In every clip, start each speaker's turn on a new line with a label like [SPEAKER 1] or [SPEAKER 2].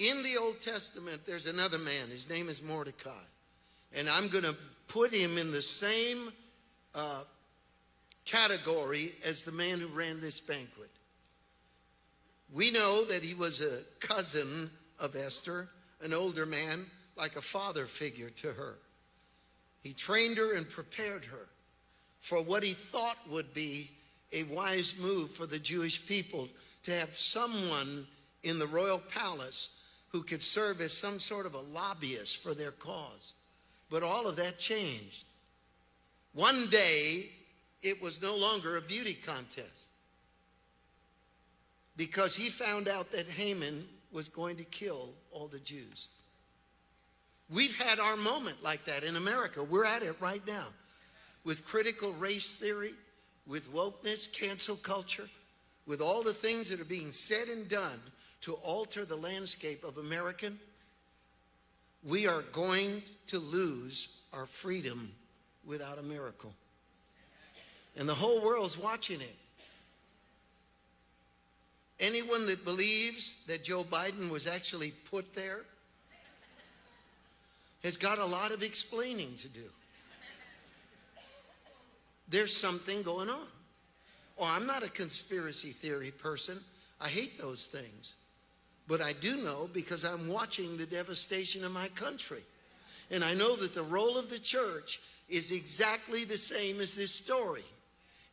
[SPEAKER 1] In the Old Testament, there's another man. His name is Mordecai. And I'm going to put him in the same uh, category as the man who ran this banquet. We know that he was a cousin of Esther, an older man, like a father figure to her. He trained her and prepared her for what he thought would be a wise move for the Jewish people to have someone in the royal palace who could serve as some sort of a lobbyist for their cause. But all of that changed. One day, it was no longer a beauty contest because he found out that Haman was going to kill all the Jews. We've had our moment like that in America. We're at it right now with critical race theory, with wokeness, cancel culture, with all the things that are being said and done to alter the landscape of American, we are going to lose our freedom without a miracle. And the whole world's watching it. Anyone that believes that Joe Biden was actually put there has got a lot of explaining to do. There's something going on. Oh, I'm not a conspiracy theory person. I hate those things. But I do know because I'm watching the devastation of my country. And I know that the role of the church is exactly the same as this story.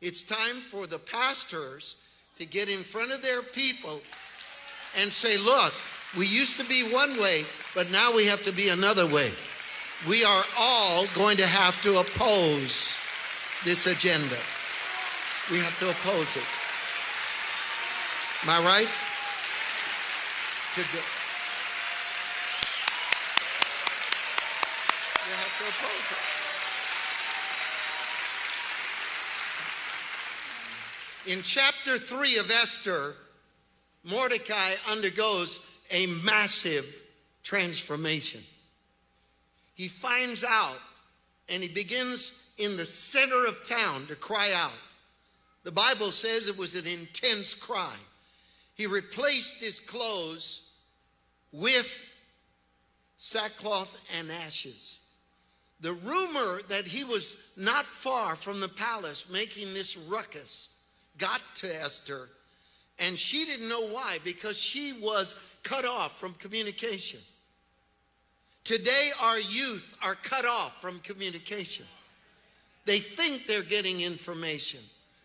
[SPEAKER 1] It's time for the pastors to get in front of their people and say, look, we used to be one way, but now we have to be another way. We are all going to have to oppose this agenda. We have to oppose it. Am I right? To do. You have to oppose it. In chapter 3 of Esther, Mordecai undergoes a massive transformation. He finds out and he begins in the center of town to cry out. The Bible says it was an intense cry. He replaced his clothes with sackcloth and ashes. The rumor that he was not far from the palace making this ruckus got to Esther, and she didn't know why because she was cut off from communication. Today, our youth are cut off from communication. They think they're getting information.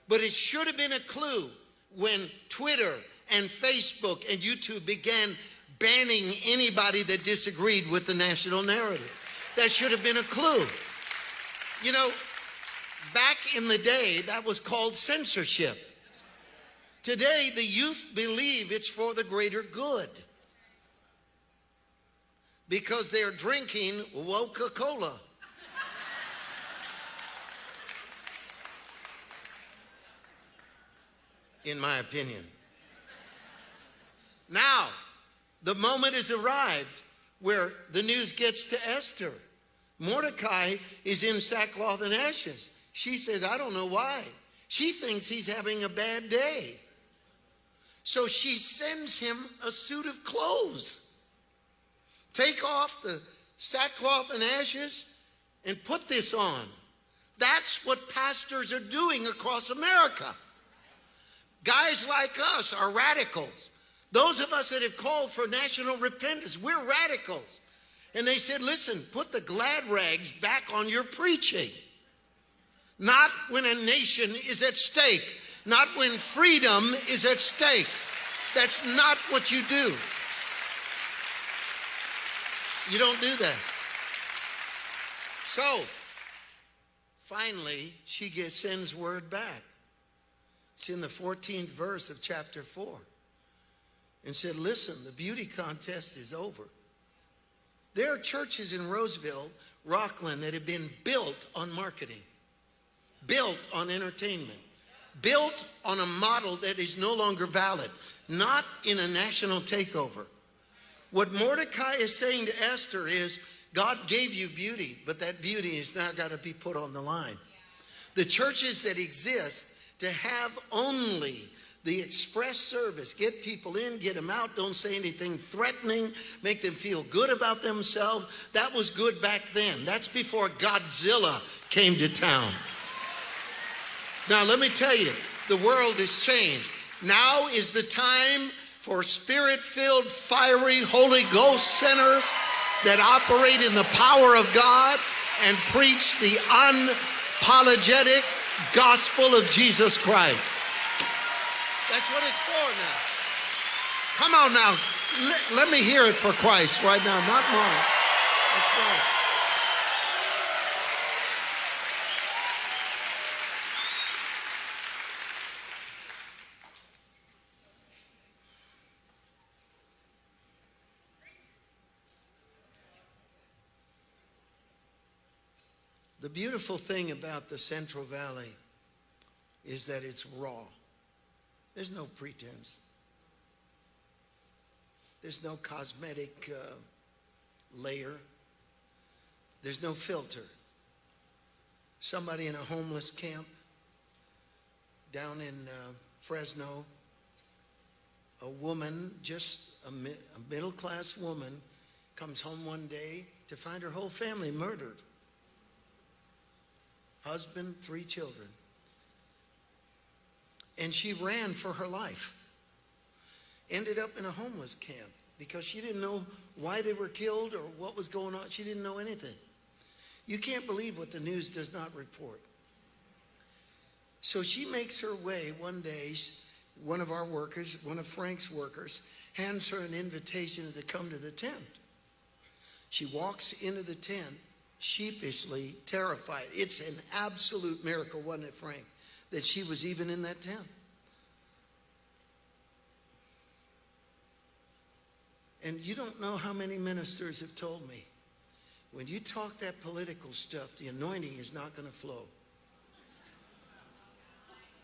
[SPEAKER 1] But it should have been a clue when Twitter and Facebook and YouTube began banning anybody that disagreed with the national narrative. That should have been a clue. You know, back in the day, that was called censorship. Today, the youth believe it's for the greater good because they're drinking Coca Cola. in my opinion. Now, the moment has arrived where the news gets to Esther. Mordecai is in sackcloth and ashes. She says, I don't know why. She thinks he's having a bad day. So she sends him a suit of clothes. Take off the sackcloth and ashes and put this on. That's what pastors are doing across America. Guys like us are radicals. Those of us that have called for national repentance, we're radicals. And they said, listen, put the glad rags back on your preaching. Not when a nation is at stake, not when freedom is at stake. That's not what you do. You don't do that. So, finally, she gets, sends word back. It's in the 14th verse of chapter 4. And said, Listen, the beauty contest is over. There are churches in Roseville, Rocklin, that have been built on marketing, built on entertainment, built on a model that is no longer valid, not in a national takeover. What Mordecai is saying to Esther is, God gave you beauty, but that beauty is now got to be put on the line. The churches that exist to have only the express service. Get people in, get them out, don't say anything threatening, make them feel good about themselves. That was good back then. That's before Godzilla came to town. Now, let me tell you, the world has changed. Now is the time for spirit filled, fiery Holy Ghost centers that operate in the power of God and preach the unapologetic gospel of Jesus Christ. That's what it's for now. Come on now. Let, let me hear it for Christ right now, not mine. That's right. The beautiful thing about the Central Valley is that it's raw. There's no pretense. There's no cosmetic uh, layer. There's no filter. Somebody in a homeless camp down in uh, Fresno, a woman, just a, mi- a middle class woman, comes home one day to find her whole family murdered husband, three children. And she ran for her life. Ended up in a homeless camp because she didn't know why they were killed or what was going on. She didn't know anything. You can't believe what the news does not report. So she makes her way one day. One of our workers, one of Frank's workers, hands her an invitation to come to the tent. She walks into the tent sheepishly terrified. It's an absolute miracle, wasn't it, Frank, that she was even in that tent. And you don't know how many ministers have told me when you talk that political stuff, the anointing is not going to flow.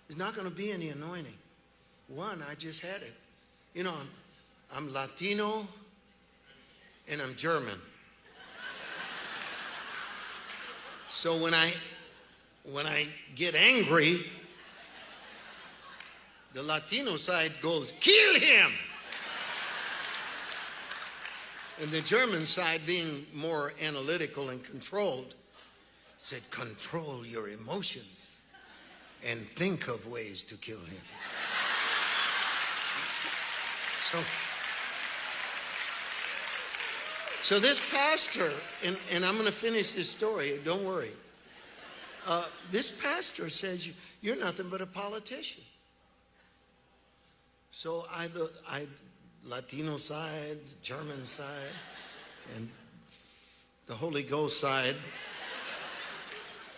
[SPEAKER 1] There's not going to be any anointing. One, I just had it. You know, I'm, I'm Latino and I'm German. So when I when I get angry, the Latino side goes, kill him. And the German side, being more analytical and controlled, said, control your emotions and think of ways to kill him. So, so this pastor, and, and I'm going to finish this story, don't worry. Uh, this pastor says, you, You're nothing but a politician. So I, the I, Latino side, German side, and the Holy Ghost side.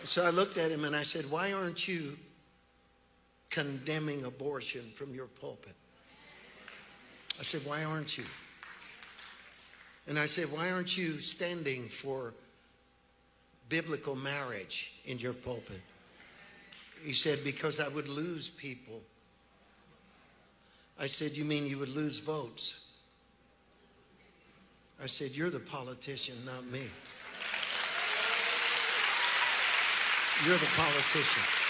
[SPEAKER 1] So I looked at him and I said, Why aren't you condemning abortion from your pulpit? I said, Why aren't you? And I said, Why aren't you standing for biblical marriage in your pulpit? He said, Because I would lose people. I said, You mean you would lose votes? I said, You're the politician, not me. You're the politician.